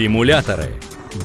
Симуляторы.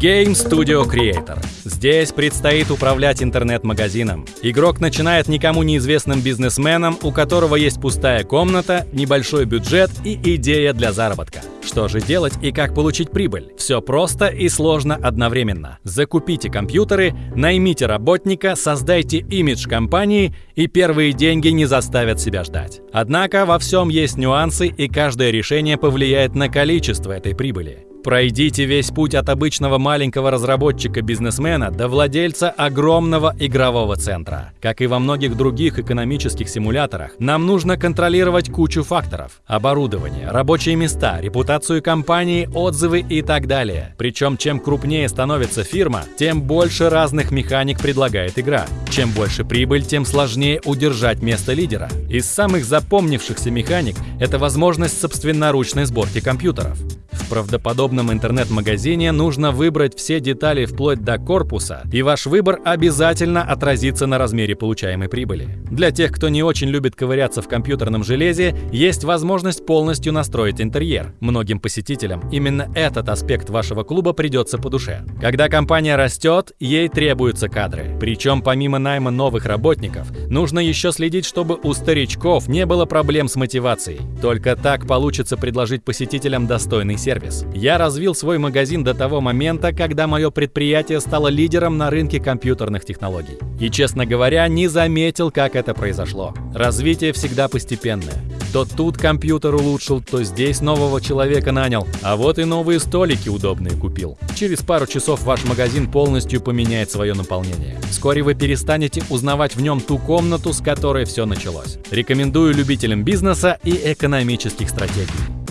Game Studio Creator. Здесь предстоит управлять интернет-магазином. Игрок начинает никому неизвестным бизнесменом, у которого есть пустая комната, небольшой бюджет и идея для заработка. Что же делать и как получить прибыль? Все просто и сложно одновременно. Закупите компьютеры, наймите работника, создайте имидж компании, и первые деньги не заставят себя ждать. Однако во всем есть нюансы, и каждое решение повлияет на количество этой прибыли. Пройдите весь путь от обычного маленького разработчика-бизнесмена до владельца огромного игрового центра. Как и во многих других экономических симуляторах, нам нужно контролировать кучу факторов. Оборудование, рабочие места, репутацию компании, отзывы и так далее. Причем чем крупнее становится фирма, тем больше разных механик предлагает игра. Чем больше прибыль, тем сложнее удержать место лидера. Из самых запомнившихся механик – это возможность собственноручной сборки компьютеров. Правдоподобном интернет-магазине нужно выбрать все детали вплоть до корпуса, и ваш выбор обязательно отразится на размере получаемой прибыли. Для тех, кто не очень любит ковыряться в компьютерном железе, есть возможность полностью настроить интерьер. Многим посетителям именно этот аспект вашего клуба придется по душе. Когда компания растет, ей требуются кадры. Причем помимо найма новых работников, нужно еще следить, чтобы у старичков не было проблем с мотивацией. Только так получится предложить посетителям достойный сервис. Я развил свой магазин до того момента, когда мое предприятие стало лидером на рынке компьютерных технологий. И, честно говоря, не заметил, как это произошло. Развитие всегда постепенное. То тут компьютер улучшил, то здесь нового человека нанял, а вот и новые столики удобные купил. Через пару часов ваш магазин полностью поменяет свое наполнение. Вскоре вы перестанете узнавать в нем ту комнату, с которой все началось. Рекомендую любителям бизнеса и экономических стратегий.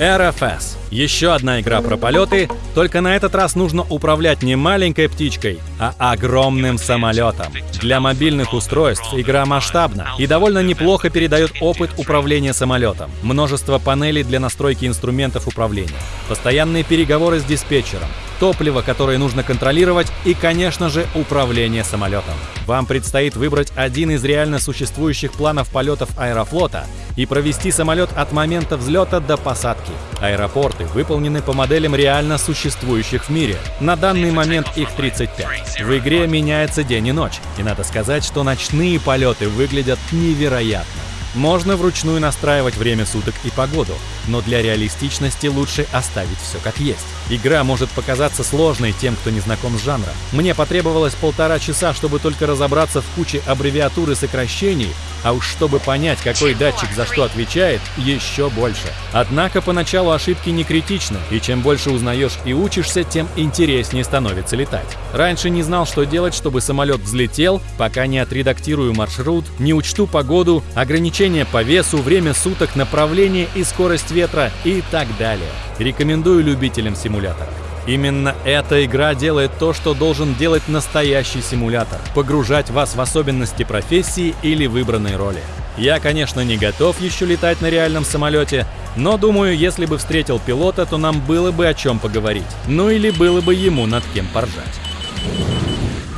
RFS. Еще одна игра про полеты, только на этот раз нужно управлять не маленькой птичкой, а огромным самолетом. Для мобильных устройств игра масштабна и довольно неплохо передает опыт управления самолетом. Множество панелей для настройки инструментов управления, постоянные переговоры с диспетчером, топливо, которое нужно контролировать и, конечно же, управление самолетом. Вам предстоит выбрать один из реально существующих планов полетов Аэрофлота и провести самолет от момента взлета до посадки. Аэропорты выполнены по моделям реально существующих в мире. На данный момент их 35. В игре меняется день и ночь, и надо сказать, что ночные полеты выглядят невероятно. Можно вручную настраивать время суток и погоду, но для реалистичности лучше оставить все как есть. Игра может показаться сложной тем, кто не знаком с жанром. Мне потребовалось полтора часа, чтобы только разобраться в куче аббревиатур и сокращений, а уж чтобы понять, какой датчик за что отвечает, еще больше. Однако поначалу ошибки не критичны, и чем больше узнаешь и учишься, тем интереснее становится летать. Раньше не знал, что делать, чтобы самолет взлетел, пока не отредактирую маршрут, не учту погоду, ограничения по весу, время суток, направление и скорость ветра и так далее. Рекомендую любителям симуляторов. Именно эта игра делает то, что должен делать настоящий симулятор – погружать вас в особенности профессии или выбранной роли. Я, конечно, не готов еще летать на реальном самолете, но думаю, если бы встретил пилота, то нам было бы о чем поговорить. Ну или было бы ему над кем поржать.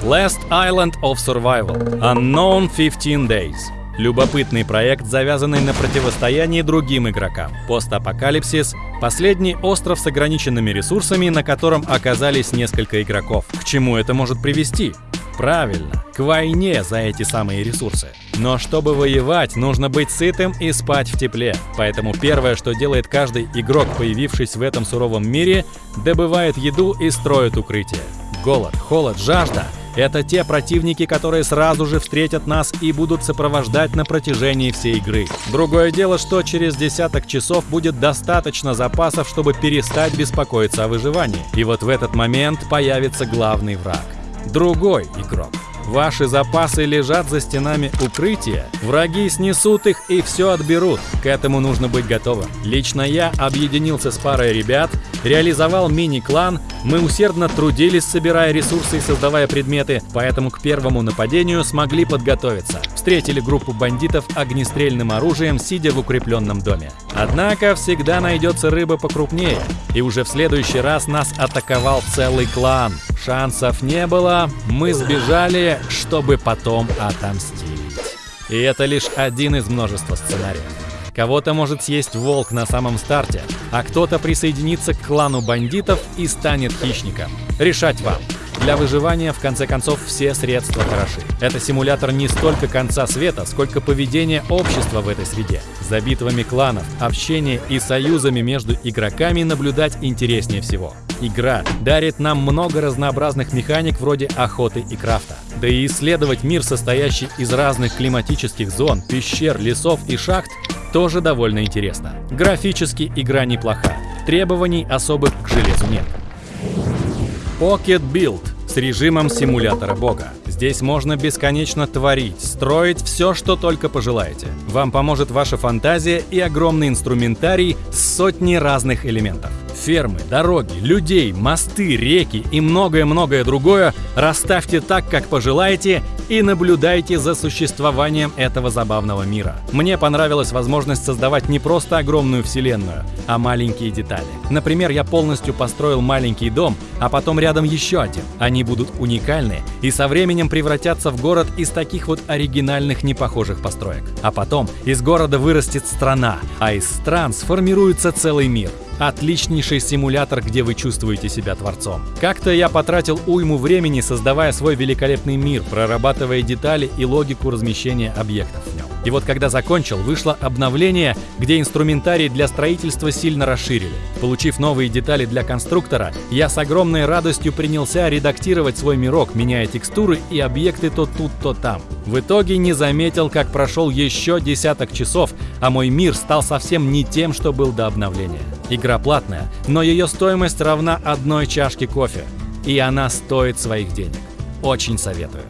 Last Island of Survival Unknown 15 Days Любопытный проект, завязанный на противостоянии другим игрокам. Постапокалипсис — последний остров с ограниченными ресурсами, на котором оказались несколько игроков. К чему это может привести? Правильно, к войне за эти самые ресурсы. Но чтобы воевать, нужно быть сытым и спать в тепле. Поэтому первое, что делает каждый игрок, появившись в этом суровом мире, добывает еду и строит укрытие. Голод, холод, жажда — это те противники, которые сразу же встретят нас и будут сопровождать на протяжении всей игры. Другое дело, что через десяток часов будет достаточно запасов, чтобы перестать беспокоиться о выживании. И вот в этот момент появится главный враг. Другой игрок. Ваши запасы лежат за стенами укрытия. Враги снесут их и все отберут. К этому нужно быть готовым. Лично я объединился с парой ребят, реализовал мини-клан, мы усердно трудились, собирая ресурсы и создавая предметы, поэтому к первому нападению смогли подготовиться. Встретили группу бандитов огнестрельным оружием, сидя в укрепленном доме. Однако всегда найдется рыба покрупнее, и уже в следующий раз нас атаковал целый клан. Шансов не было, мы сбежали, чтобы потом отомстить. И это лишь один из множества сценариев. Кого-то может съесть волк на самом старте, а кто-то присоединится к клану бандитов и станет хищником. Решать вам. Для выживания, в конце концов, все средства хороши. Это симулятор не столько конца света, сколько поведения общества в этой среде. За битвами кланов, общение и союзами между игроками наблюдать интереснее всего. Игра дарит нам много разнообразных механик вроде охоты и крафта. Да и исследовать мир, состоящий из разных климатических зон, пещер, лесов и шахт, тоже довольно интересно. Графически игра неплоха. Требований особых к железу нет. Pocket Build с режимом симулятора бога. Здесь можно бесконечно творить, строить все, что только пожелаете. Вам поможет ваша фантазия и огромный инструментарий с сотней разных элементов. Фермы, дороги, людей, мосты, реки и многое-многое другое расставьте так, как пожелаете, и наблюдайте за существованием этого забавного мира. Мне понравилась возможность создавать не просто огромную вселенную, а маленькие детали. Например, я полностью построил маленький дом, а потом рядом еще один. Они будут уникальны и со временем превратятся в город из таких вот оригинальных непохожих построек. А потом из города вырастет страна, а из стран сформируется целый мир. Отличнейший симулятор, где вы чувствуете себя творцом. Как-то я потратил уйму времени, создавая свой великолепный мир, прорабатывая детали и логику размещения объектов в нем. И вот когда закончил, вышло обновление, где инструментарий для строительства сильно расширили. Получив новые детали для конструктора, я с огромной радостью принялся редактировать свой мирок, меняя текстуры и объекты то тут, то там. В итоге не заметил, как прошел еще десяток часов, а мой мир стал совсем не тем, что был до обновления. Игра платная, но ее стоимость равна одной чашке кофе. И она стоит своих денег. Очень советую.